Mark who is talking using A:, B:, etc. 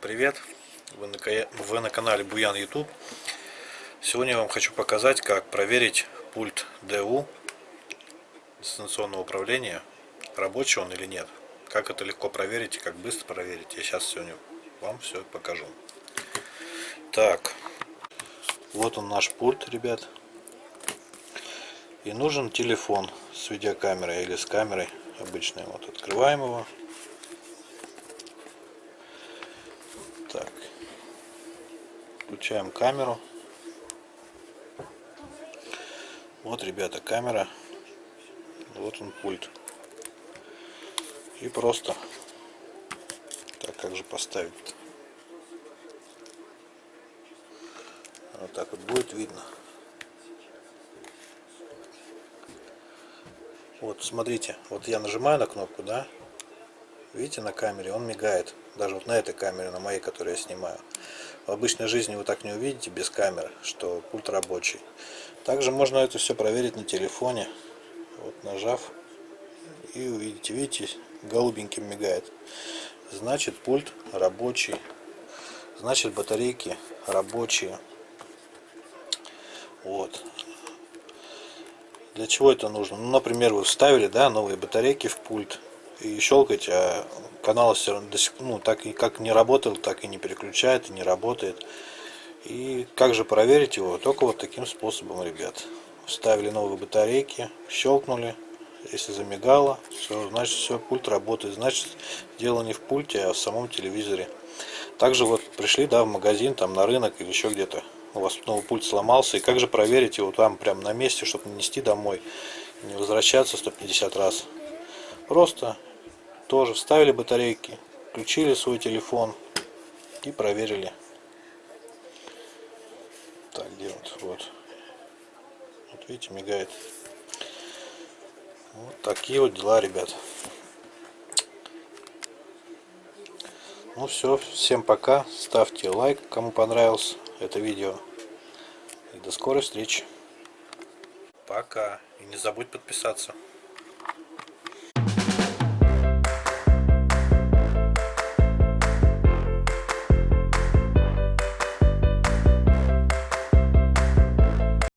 A: привет! Вы на, вы на канале Буян YouTube. Сегодня я вам хочу показать, как проверить пульт ДУ дистанционного управления, рабочий он или нет. Как это легко проверить и как быстро проверить. Я сейчас сегодня вам все покажу. Так, вот он наш пульт, ребят. И нужен телефон с видеокамерой или с камерой обычной. Вот открываем его. Так. Включаем камеру. Вот, ребята, камера. Вот он пульт. И просто... Так, как же поставить? Вот так вот будет видно. Вот, смотрите, вот я нажимаю на кнопку, да? Видите, на камере он мигает. Даже вот на этой камере, на моей, которую я снимаю. В обычной жизни вы так не увидите без камеры, что пульт рабочий. Также можно это все проверить на телефоне. Вот нажав и увидите, видите, голубеньким мигает. Значит пульт рабочий. Значит батарейки рабочие. Вот. Для чего это нужно? Ну, например, вы вставили да, новые батарейки в пульт и щелкать, а канал все равно до сих, ну, так и как не работал, так и не переключает, и не работает. И как же проверить его? Только вот таким способом, ребят. Вставили новые батарейки, щелкнули. Если замигало, все, значит все, пульт работает. Значит, дело не в пульте, а в самом телевизоре. Также вот пришли, да, в магазин, там на рынок или еще где-то. У вас новый пульт сломался. И как же проверить его там прямо на месте, чтобы не нести домой, не возвращаться 150 раз. Просто тоже вставили батарейки, включили свой телефон и проверили. Так, где вот, вот. Вот видите, мигает. Вот такие вот дела, ребят. Ну все, всем пока. Ставьте лайк, кому понравилось это видео. И до скорой встречи. Пока. И не забудь подписаться.